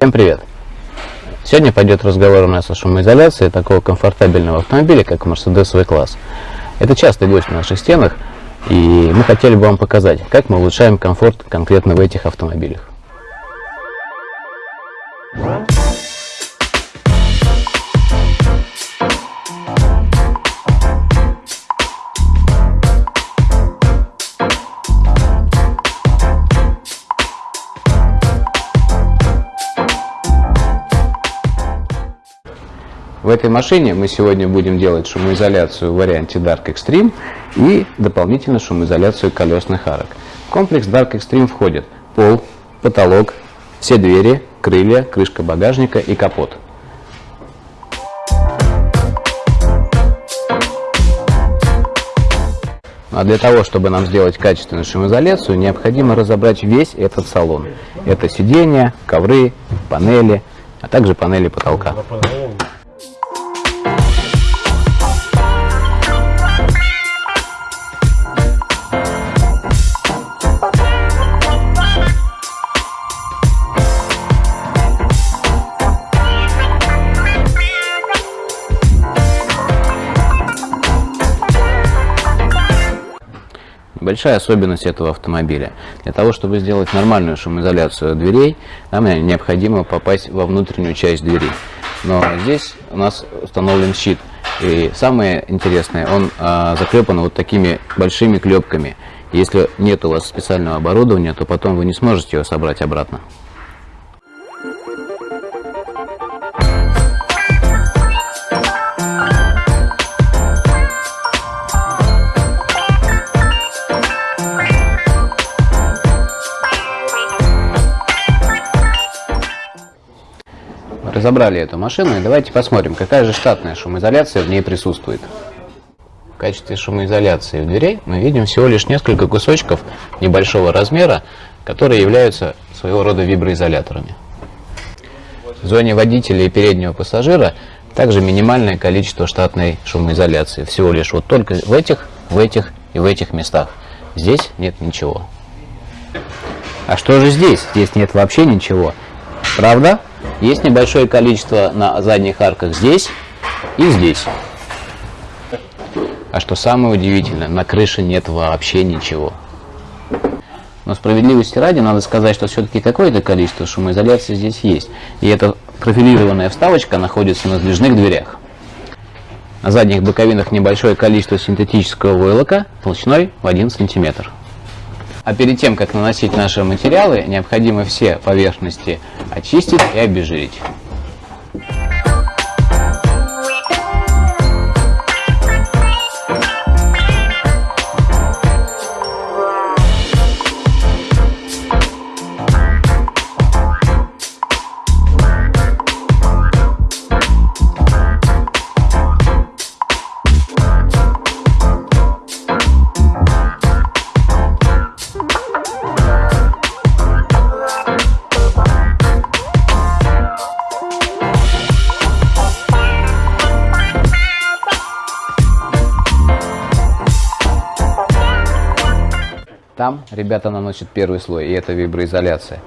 Всем привет! Сегодня пойдет разговор у нас о шумоизоляции такого комфортабельного автомобиля, как Mercedes V-класс. Это частый гость в наших стенах, и мы хотели бы вам показать, как мы улучшаем комфорт конкретно в этих автомобилях. В этой машине мы сегодня будем делать шумоизоляцию в варианте Dark Extreme и дополнительно шумоизоляцию колесных арок. В комплекс Dark Extreme входит пол, потолок, все двери, крылья, крышка багажника и капот. А для того, чтобы нам сделать качественную шумоизоляцию, необходимо разобрать весь этот салон. Это сиденья, ковры, панели, а также панели потолка. Большая особенность этого автомобиля. Для того, чтобы сделать нормальную шумоизоляцию дверей, нам необходимо попасть во внутреннюю часть двери. Но здесь у нас установлен щит. И самое интересное, он а, заклепан вот такими большими клепками. Если нет у вас специального оборудования, то потом вы не сможете его собрать обратно. Разобрали эту машину и давайте посмотрим, какая же штатная шумоизоляция в ней присутствует. В качестве шумоизоляции в дверей мы видим всего лишь несколько кусочков небольшого размера, которые являются своего рода виброизоляторами. В зоне водителя и переднего пассажира также минимальное количество штатной шумоизоляции. Всего лишь вот только в этих, в этих и в этих местах. Здесь нет ничего. А что же здесь? Здесь нет вообще ничего. Правда? Есть небольшое количество на задних арках здесь и здесь. А что самое удивительное, на крыше нет вообще ничего. Но справедливости ради надо сказать, что все-таки какое-то количество шумоизоляции здесь есть. И эта профилированная вставочка находится на сдвижных дверях. На задних боковинах небольшое количество синтетического войлока толщиной в 1 сантиметр. А перед тем, как наносить наши материалы, необходимо все поверхности очистить и обезжирить. Там ребята наносят первый слой, и это виброизоляция.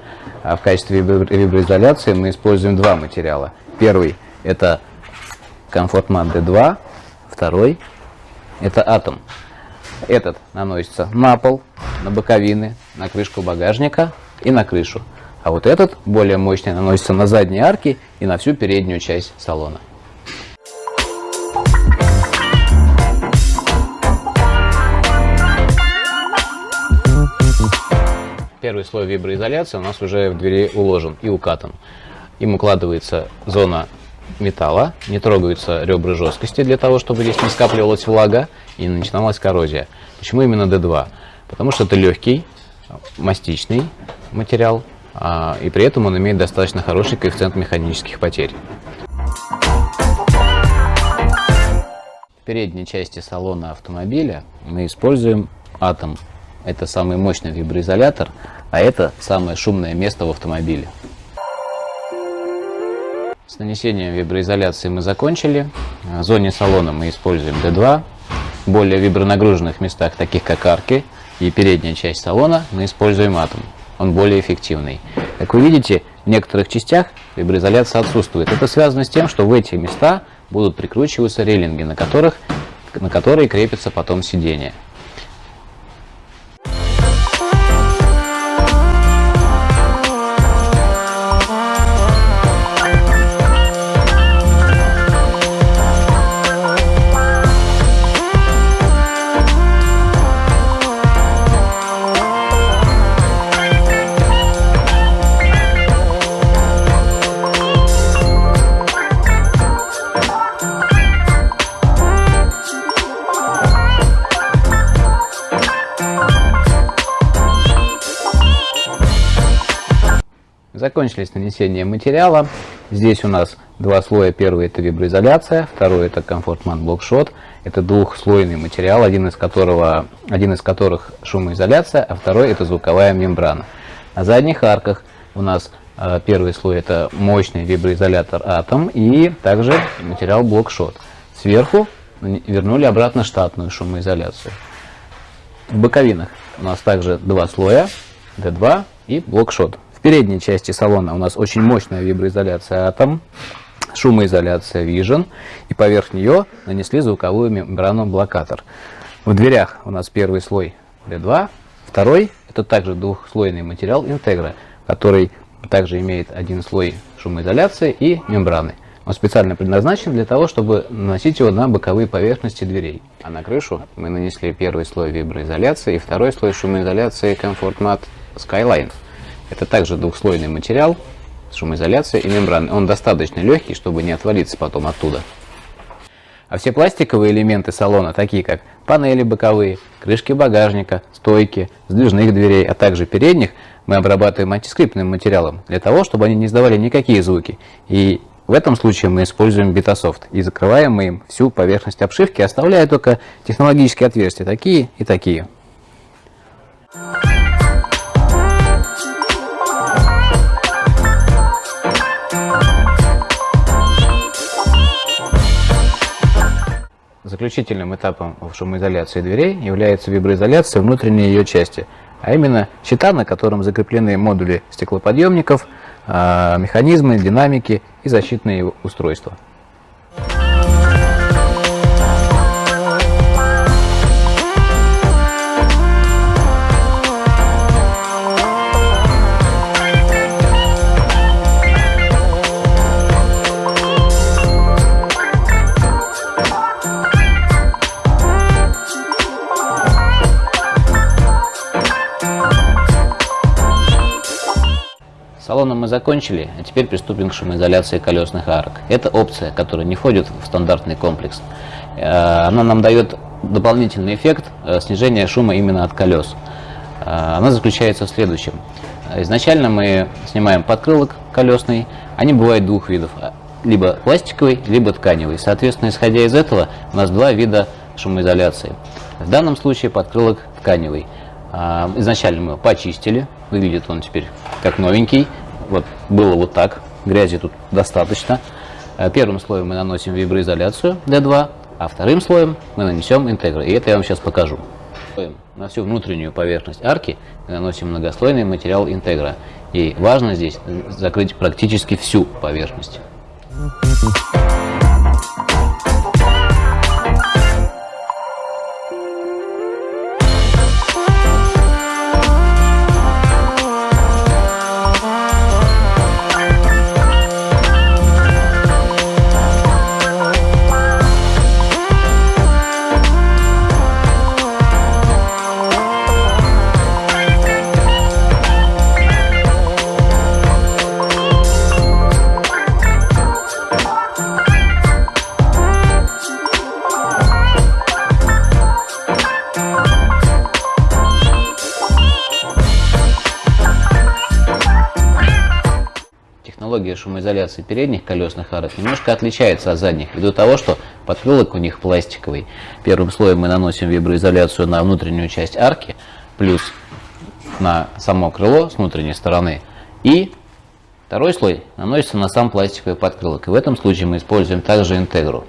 А в качестве виброизоляции мы используем два материала. Первый – это комфортмат D2, второй – это атом. Этот наносится на пол, на боковины, на крышку багажника и на крышу. А вот этот, более мощный, наносится на задние арки и на всю переднюю часть салона. Первый слой виброизоляции у нас уже в двери уложен и укатан. Им укладывается зона металла, не трогаются ребра жесткости для того, чтобы здесь не скапливалась влага и не начиналась коррозия. Почему именно D2? Потому что это легкий, мастичный материал, а, и при этом он имеет достаточно хороший коэффициент механических потерь. В передней части салона автомобиля мы используем атом это самый мощный виброизолятор, а это самое шумное место в автомобиле. С нанесением виброизоляции мы закончили. В зоне салона мы используем D2. В более вибронагруженных местах, таких как арки и передняя часть салона, мы используем атом. Он более эффективный. Как вы видите, в некоторых частях виброизоляция отсутствует. Это связано с тем, что в эти места будут прикручиваться рейлинги, на, которых, на которые крепится потом сиденье. Закончились нанесение материала. Здесь у нас два слоя. Первый это виброизоляция, второй это комфортман блокшот. Это двухслойный материал, один из, которого, один из которых шумоизоляция, а второй это звуковая мембрана. На задних арках у нас э, первый слой это мощный виброизолятор атом и также материал блокшот. Сверху вернули обратно штатную шумоизоляцию. В боковинах у нас также два слоя, D2 и блокшот передней части салона у нас очень мощная виброизоляция Atom, шумоизоляция Vision, и поверх нее нанесли звуковую мембрану блокатор. В дверях у нас первый слой D2, второй это также двухслойный материал Integra, который также имеет один слой шумоизоляции и мембраны. Он специально предназначен для того, чтобы наносить его на боковые поверхности дверей. А на крышу мы нанесли первый слой виброизоляции и второй слой шумоизоляции Comfort Mat Skyline. Это также двухслойный материал, шумоизоляция и мембраны. Он достаточно легкий, чтобы не отвалиться потом оттуда. А все пластиковые элементы салона, такие как панели боковые, крышки багажника, стойки, сдвижных дверей, а также передних, мы обрабатываем антискрипным материалом для того, чтобы они не издавали никакие звуки. И в этом случае мы используем Битософт и закрываем мы им всю поверхность обшивки, оставляя только технологические отверстия, такие и такие. Заключительным этапом в шумоизоляции дверей является виброизоляция внутренней ее части, а именно щита, на котором закреплены модули стеклоподъемников, а, механизмы, динамики и защитные устройства. Закончили, а теперь приступим к шумоизоляции колесных арок. Это опция, которая не входит в стандартный комплекс. Э, она нам дает дополнительный эффект э, снижения шума именно от колес. Э, она заключается в следующем. Изначально мы снимаем подкрылок колесный, они бывают двух видов, либо пластиковый, либо тканевый. Соответственно, исходя из этого, у нас два вида шумоизоляции. В данном случае подкрылок тканевый. Изначально мы его почистили, выглядит он теперь как новенький. Вот было вот так, грязи тут достаточно. Э, первым слоем мы наносим виброизоляцию D2, а вторым слоем мы нанесем интегра. И это я вам сейчас покажу. На всю внутреннюю поверхность арки наносим многослойный материал интегра. И важно здесь закрыть практически всю поверхность. Технология шумоизоляции передних колесных арок немножко отличается от задних, ввиду того, что подкрылок у них пластиковый. Первым слоем мы наносим виброизоляцию на внутреннюю часть арки, плюс на само крыло с внутренней стороны. И второй слой наносится на сам пластиковый подкрылок. И в этом случае мы используем также интегру.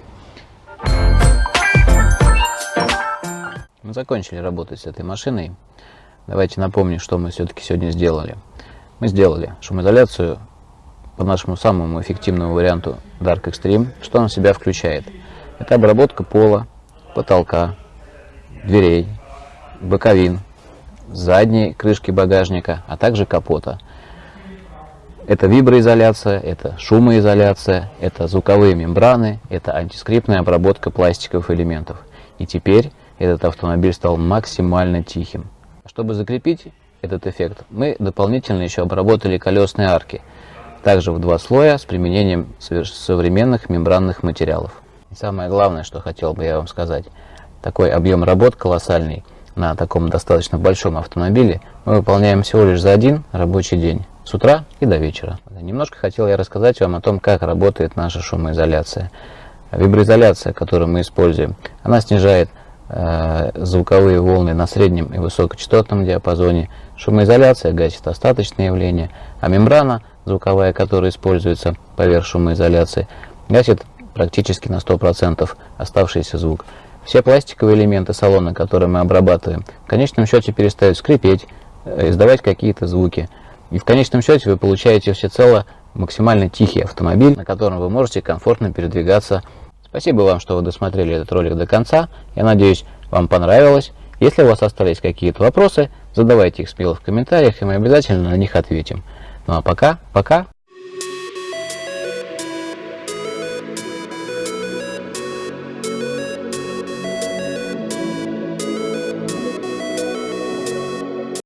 Мы закончили работать с этой машиной. Давайте напомню, что мы все-таки сегодня сделали. Мы сделали шумоизоляцию по нашему самому эффективному варианту Dark Extreme, что он в себя включает. Это обработка пола, потолка, дверей, боковин, задней крышки багажника, а также капота. Это виброизоляция, это шумоизоляция, это звуковые мембраны, это антискрипtная обработка пластиковых элементов. И теперь этот автомобиль стал максимально тихим. Чтобы закрепить этот эффект, мы дополнительно еще обработали колесные арки, также в два слоя с применением современных мембранных материалов. И самое главное, что хотел бы я вам сказать, такой объем работ колоссальный на таком достаточно большом автомобиле мы выполняем всего лишь за один рабочий день, с утра и до вечера. Немножко хотел я рассказать вам о том, как работает наша шумоизоляция. Виброизоляция, которую мы используем, она снижает э, звуковые волны на среднем и высокочастотном диапазоне. Шумоизоляция гасит остаточные явления, а мембрана звуковая, которая используется поверх шумоизоляции, гасит практически на 100% оставшийся звук. Все пластиковые элементы салона, которые мы обрабатываем, в конечном счете перестают скрипеть, э, издавать какие-то звуки. И в конечном счете вы получаете всецело максимально тихий автомобиль, на котором вы можете комфортно передвигаться. Спасибо вам, что вы досмотрели этот ролик до конца. Я надеюсь, вам понравилось. Если у вас остались какие-то вопросы, задавайте их смело в комментариях, и мы обязательно на них ответим. Ну а пока, пока.